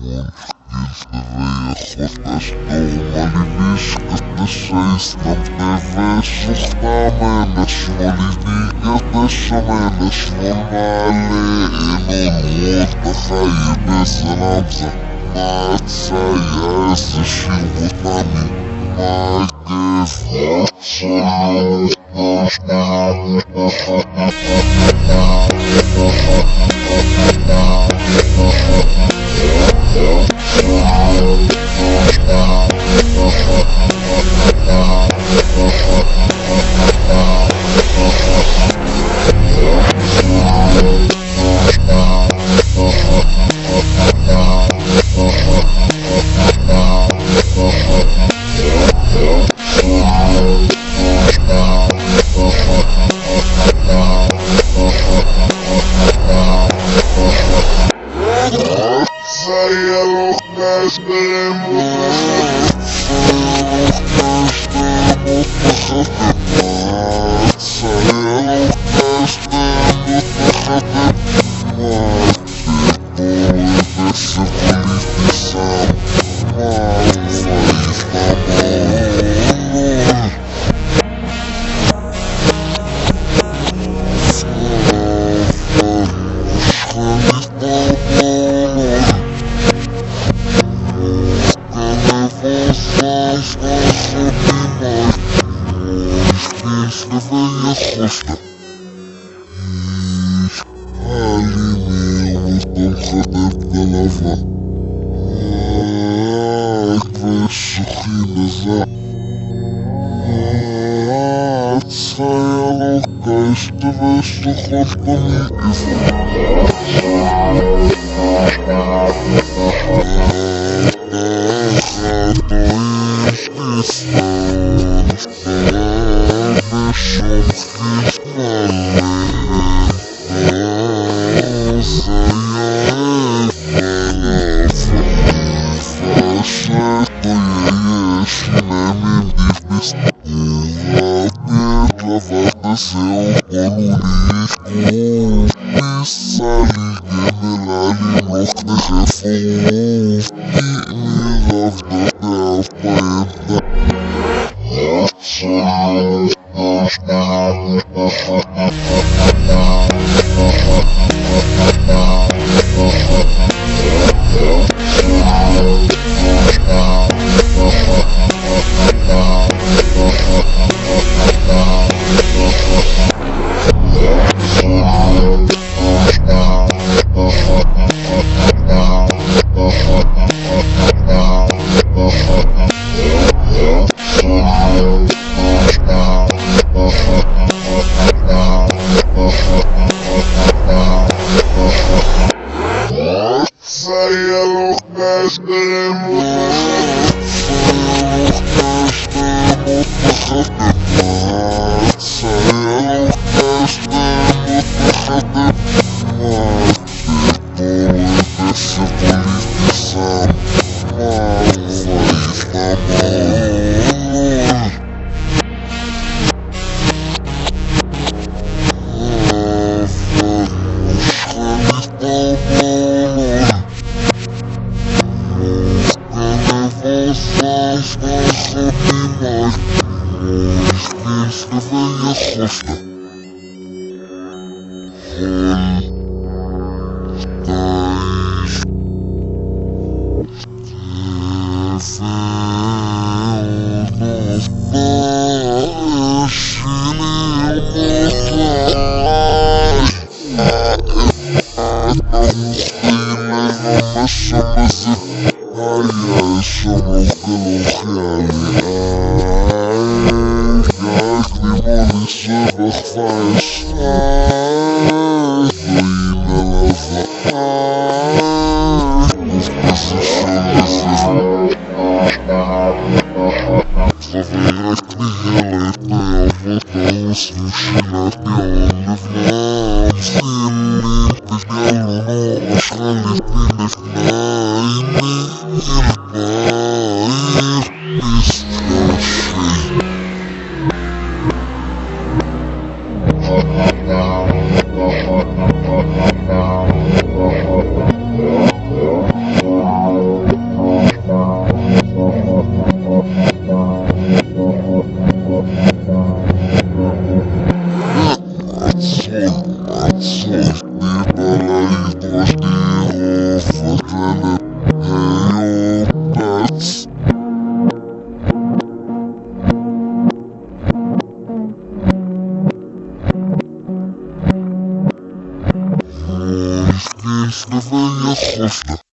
God als normalinishka tesheis nam tevesus tameles volinikas tesameles normale enon otachayi besalamza maatsaya zeshivotami mages votsalutas malutas Muslim его. Ах, твои сухие глаза. Ах, твоя рука, из твоей мне его. vai descer o pano pisali gemelali noch de chefo. мать, бесконечная хоста. Холь. Таиш. Тефеонов. Башили мухай. Отпустили на нашем языке. А я еще был ну, Ich bin ja Hoffnung.